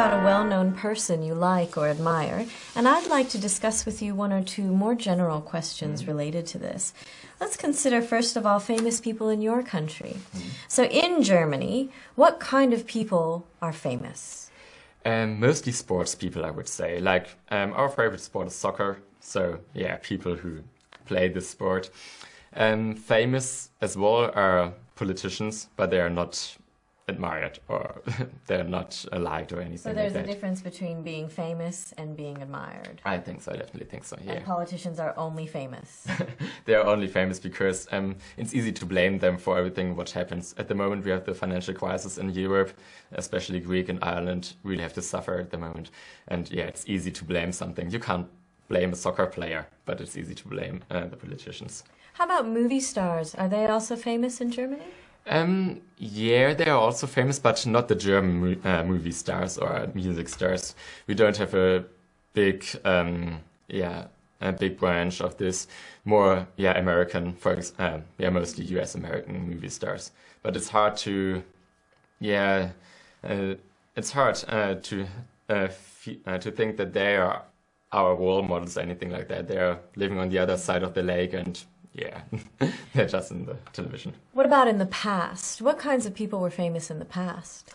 about a well known person you like or admire, and I'd like to discuss with you one or two more general questions related to this. Let's consider, first of all, famous people in your country. So, in Germany, what kind of people are famous? Um, mostly sports people, I would say. Like, um, our favorite sport is soccer, so yeah, people who play this sport. Um, famous as well are politicians, but they are not admired or they're not liked or anything. So there's like a difference between being famous and being admired. I think so. I definitely think so. Yeah. And politicians are only famous. they are only famous because um, it's easy to blame them for everything what happens. At the moment, we have the financial crisis in Europe, especially Greek and Ireland really have to suffer at the moment. And yeah, it's easy to blame something. You can't blame a soccer player, but it's easy to blame uh, the politicians. How about movie stars? Are they also famous in Germany? Um, yeah, they are also famous, but not the German uh, movie stars or music stars. We don't have a big, um, yeah, a big branch of this. More, yeah, American, for uh, yeah, mostly U.S. American movie stars. But it's hard to, yeah, uh, it's hard uh, to uh, uh, to think that they are our role models, or anything like that. They are living on the other side of the lake and yeah, they're just in the television. What about in the past? What kinds of people were famous in the past?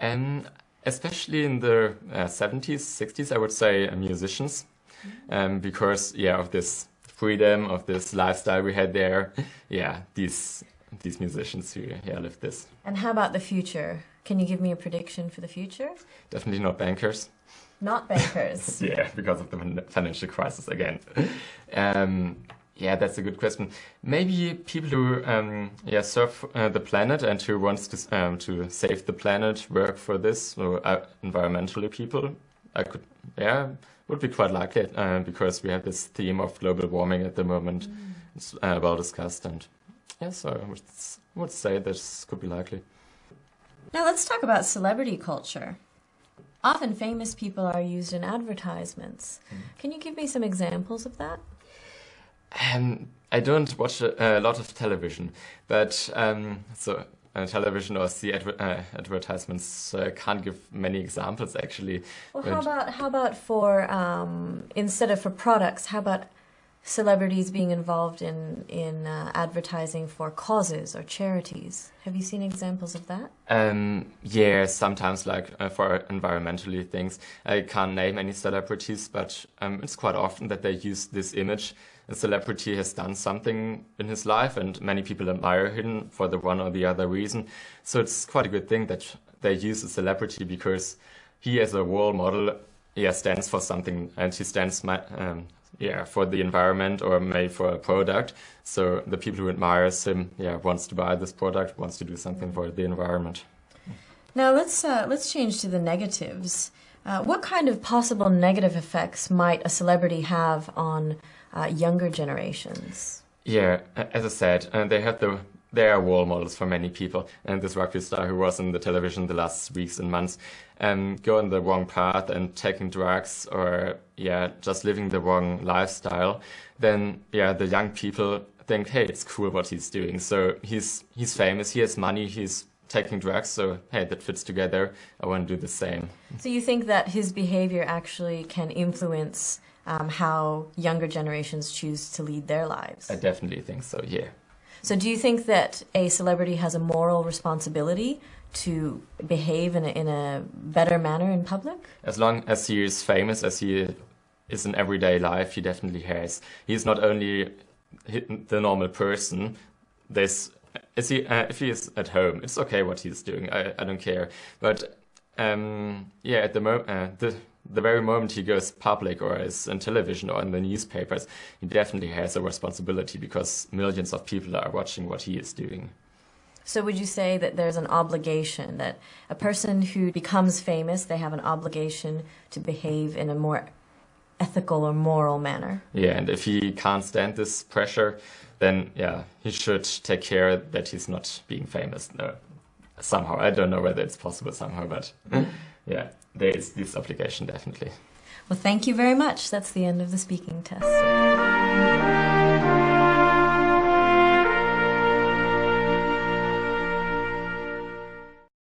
Um, especially in the uh, 70s, 60s, I would say uh, musicians, mm-hmm. um, because yeah, of this freedom, of this lifestyle we had there. Yeah, these these musicians who yeah lived this. And how about the future? Can you give me a prediction for the future? Definitely not bankers. Not bankers. yeah, because of the financial crisis again. Um, yeah, that's a good question. Maybe people who um, yeah serve uh, the planet and who wants to um, to save the planet work for this, or uh, environmentally people. I could yeah would be quite likely uh, because we have this theme of global warming at the moment. Mm. It's uh, well discussed, and yeah, so I would, would say this could be likely. Now let's talk about celebrity culture. Often famous people are used in advertisements. Mm. Can you give me some examples of that? Um, I don't watch a, a, lot of television, but um, so uh, television or see adver uh, advertisements. So I can't give many examples actually. Well, how about how about for um, instead of for products? How about celebrities being involved in in uh, advertising for causes or charities? Have you seen examples of that? Um, yeah, sometimes like uh, for environmentally things. I can't name any celebrities, but um, it's quite often that they use this image a celebrity has done something in his life and many people admire him for the one or the other reason. So it's quite a good thing that they use a celebrity because he as a role model yeah, stands for something and he stands um, yeah, for the environment or maybe for a product. So the people who admire him yeah, wants to buy this product, wants to do something for the environment. Now let's, uh, let's change to the negatives. Uh, what kind of possible negative effects might a celebrity have on uh, younger generations. Yeah, as I said, uh, they have the they are role models for many people. And this rugby star who was in the television the last weeks and months, um, go on the wrong path and taking drugs or yeah, just living the wrong lifestyle, then yeah, the young people think, hey, it's cool what he's doing. So he's he's famous, he has money, he's taking drugs, so hey, that fits together. I want to do the same. So you think that his behavior actually can influence um, how younger generations choose to lead their lives. I definitely think so, yeah. So, do you think that a celebrity has a moral responsibility to behave in a, in a better manner in public? As long as he is famous, as he is in everyday life, he definitely has. He is not only the normal person. There's is he uh, if he is at home, it's okay what he's doing. I, I don't care. But um, yeah, at the moment, uh, the the very moment he goes public or is in television or in the newspapers, he definitely has a responsibility because millions of people are watching what he is doing. So would you say that there's an obligation that a person who becomes famous, they have an obligation to behave in a more ethical or moral manner? Yeah, and if he can't stand this pressure, then yeah, he should take care that he's not being famous. No, somehow, I don't know whether it's possible somehow, but yeah there is this obligation definitely. Well, thank you very much. That's the end of the speaking test.